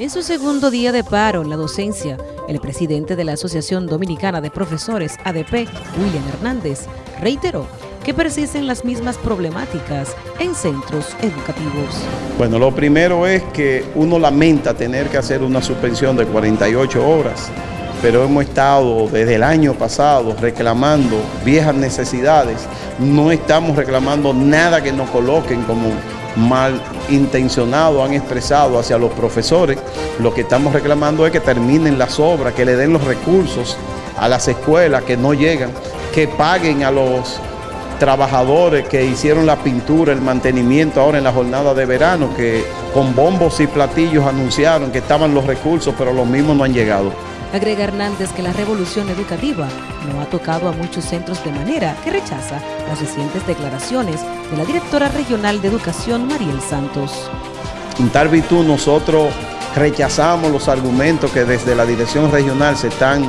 En su segundo día de paro en la docencia, el presidente de la Asociación Dominicana de Profesores, ADP, William Hernández, reiteró que persisten las mismas problemáticas en centros educativos. Bueno, lo primero es que uno lamenta tener que hacer una suspensión de 48 horas, pero hemos estado desde el año pasado reclamando viejas necesidades, no estamos reclamando nada que nos coloquen como mal intencionado han expresado hacia los profesores. Lo que estamos reclamando es que terminen las obras, que le den los recursos a las escuelas que no llegan, que paguen a los trabajadores que hicieron la pintura, el mantenimiento ahora en la jornada de verano, que con bombos y platillos anunciaron que estaban los recursos, pero los mismos no han llegado. Agrega Hernández que la revolución educativa no ha tocado a muchos centros de manera que rechaza las recientes declaraciones de la directora regional de educación Mariel Santos. En tal virtud nosotros rechazamos los argumentos que desde la dirección regional se están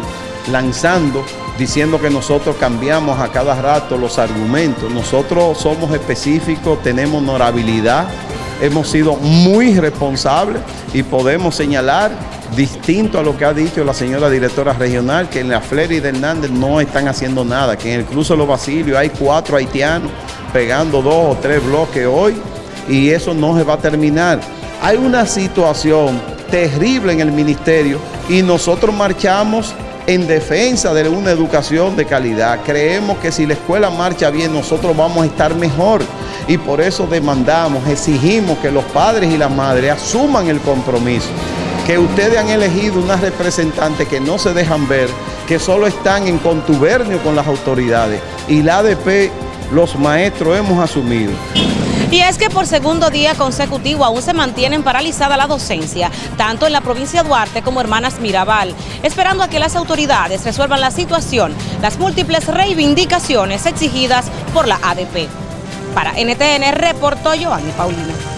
lanzando diciendo que nosotros cambiamos a cada rato los argumentos. Nosotros somos específicos, tenemos honorabilidad, hemos sido muy responsables y podemos señalar distinto a lo que ha dicho la señora directora regional, que en la Fleri de Hernández no están haciendo nada, que en el Cruce de los Basilios hay cuatro haitianos pegando dos o tres bloques hoy y eso no se va a terminar. Hay una situación terrible en el ministerio y nosotros marchamos en defensa de una educación de calidad. Creemos que si la escuela marcha bien, nosotros vamos a estar mejor. Y por eso demandamos, exigimos que los padres y las madres asuman el compromiso que ustedes han elegido unas representantes que no se dejan ver, que solo están en contubernio con las autoridades. Y la ADP, los maestros, hemos asumido. Y es que por segundo día consecutivo aún se mantienen paralizada la docencia, tanto en la provincia de Duarte como Hermanas Mirabal, esperando a que las autoridades resuelvan la situación, las múltiples reivindicaciones exigidas por la ADP. Para NTN reportó Joanny Paulino.